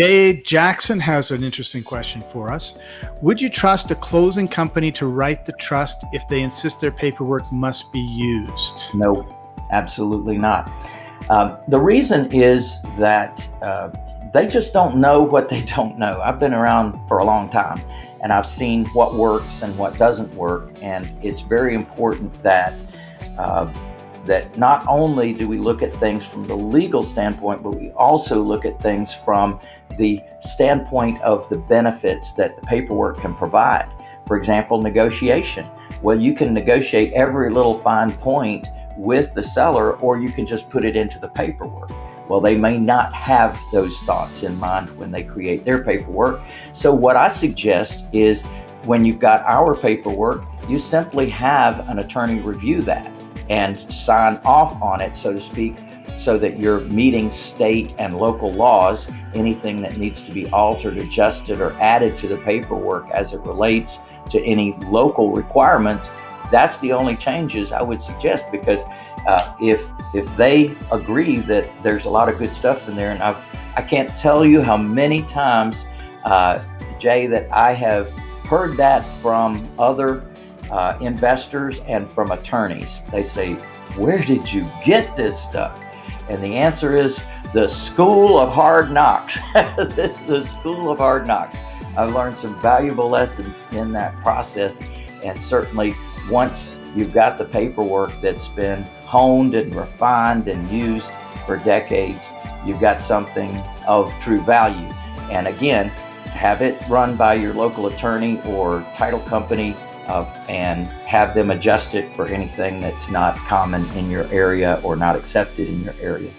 Jay Jackson has an interesting question for us. Would you trust a closing company to write the trust if they insist their paperwork must be used? No, absolutely not. Um, the reason is that uh, they just don't know what they don't know. I've been around for a long time and I've seen what works and what doesn't work. And it's very important that uh, that not only do we look at things from the legal standpoint, but we also look at things from the standpoint of the benefits that the paperwork can provide. For example, negotiation. Well, you can negotiate every little fine point with the seller, or you can just put it into the paperwork. Well, they may not have those thoughts in mind when they create their paperwork. So, what I suggest is when you've got our paperwork, you simply have an attorney review that and sign off on it, so to speak, so that you're meeting state and local laws. Anything that needs to be altered, adjusted, or added to the paperwork as it relates to any local requirements, that's the only changes I would suggest because uh, if if they agree that there's a lot of good stuff in there, and I've I can't tell you how many times, uh, Jay, that I have heard that from other uh, investors and from attorneys. They say, Where did you get this stuff? And the answer is the School of Hard Knocks. the School of Hard Knocks. I've learned some valuable lessons in that process. And certainly, once you've got the paperwork that's been honed and refined and used for decades, you've got something of true value. And again, have it run by your local attorney or title company of, and have them adjust it for anything that's not common in your area or not accepted in your area.